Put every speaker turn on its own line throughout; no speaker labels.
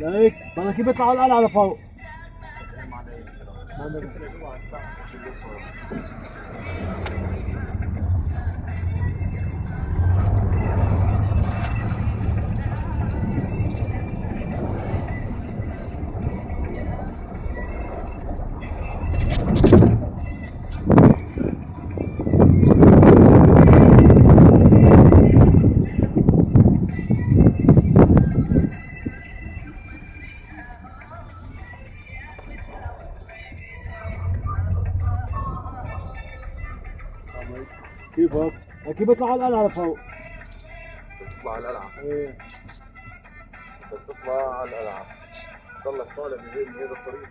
لقيت مناكيب بيطلع على القلعه لفوق السلام عليكم كيفك؟ كيف يطلعوا القلعة لفوق؟
تطلع على القلعة.
إيه.
بدك تطلع على القلعة تضلك طالع من هيك من هذا الطريق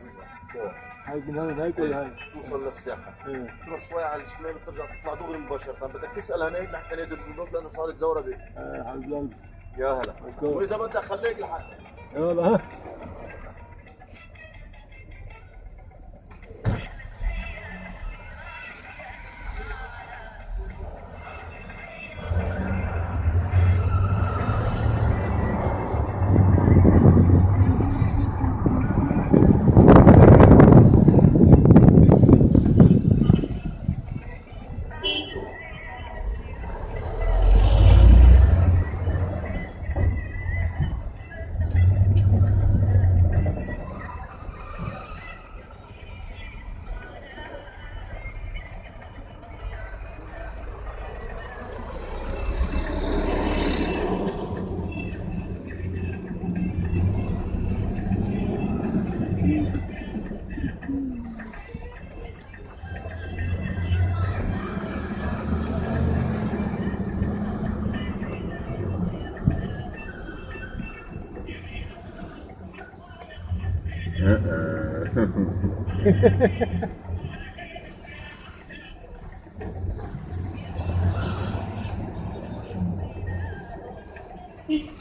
فوق
هيك من هون هيك ولا هيك؟
توصل للساحة
إيه.
تروح شوي على الشمال وترجع تطلع دغري مباشرة. بدك تسأل هناك لحتى نادي البنوك لأنه صارت زورقة
إيه حبيب قلبي
يا هلا. وإذا بدك خليك لحد
يلا. Uh-uh.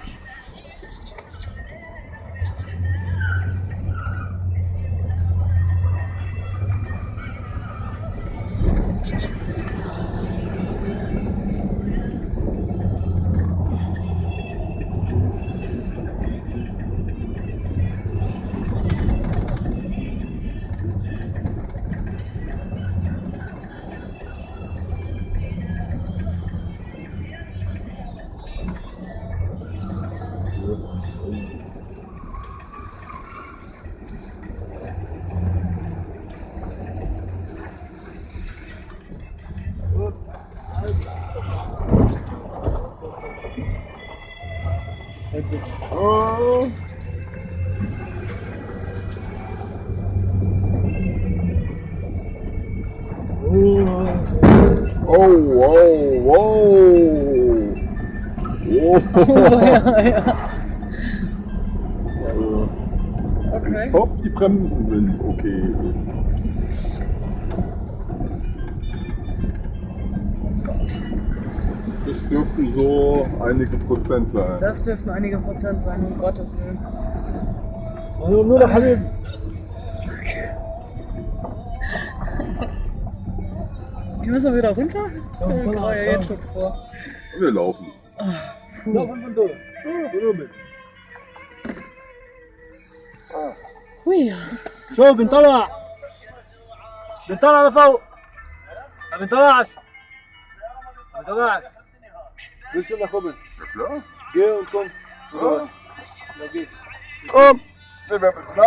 Oh.
Oh, whoa, whoa.
Whoa.
Ich hoffe, die Bremsen sind okay. Das dürften so einige Prozent sein.
Das dürften einige Prozent sein, um Gottes Willen.
Also nur noch halb.
Die müssen wir wieder runter?
Ja, ich
ja,
genau,
ja jetzt schon vor.
Wir laufen.
Ach, laufen wir mit.
Ah.
شوف بنطلع بنطلع لفوق ما بنطلعش ما بنطلعش Willst du nach oben?
Ja klar.
Geh und